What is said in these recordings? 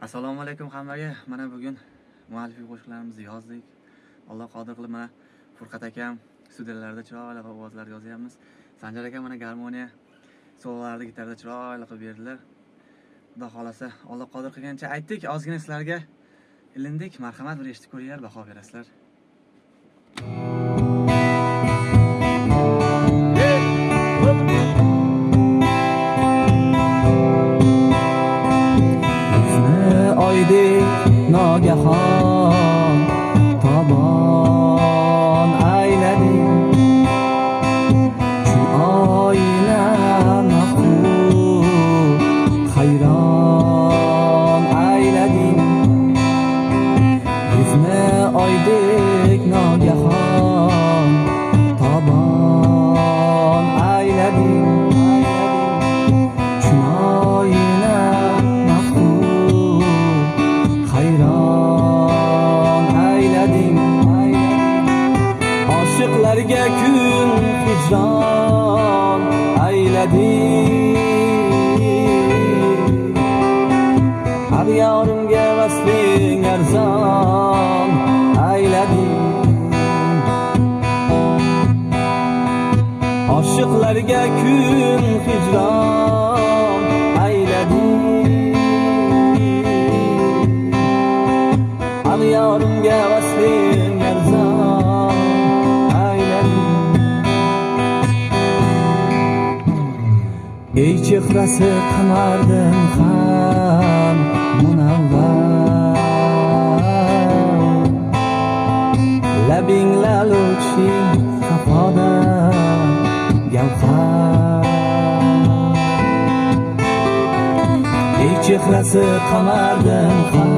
assalomu alaykum hammaga. Mana bugun muallifiy qo'shiqlarimizni yozdik. Alloh qodir qilib mana furqat akam studiyalarda chiroyli qilib ovozlar yozyapmiz. Sanjar aka mana garmoniya sololarni gitarada chiroyli qilib berdilar. Xudo xohlasa alloh qodir qilgancha aytdik ozgina sizlarga ilindik. Marhamat bir eshitib ko'ringlar baho berasizlar. آیده ناگهان Oshiqlarga kun hijron aylading. Har yorimga vasling arzon aylading. Oshiqlarga kun hijron aylading. Har yorimga Ey chehrasi qamardan ham munavvar. Labing laluvching safoda gavhar. Ey chehrasi qamardan ham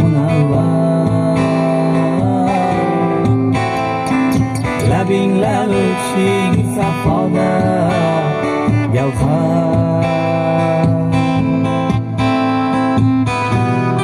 munavvar. Labing laluvching safoda gavhar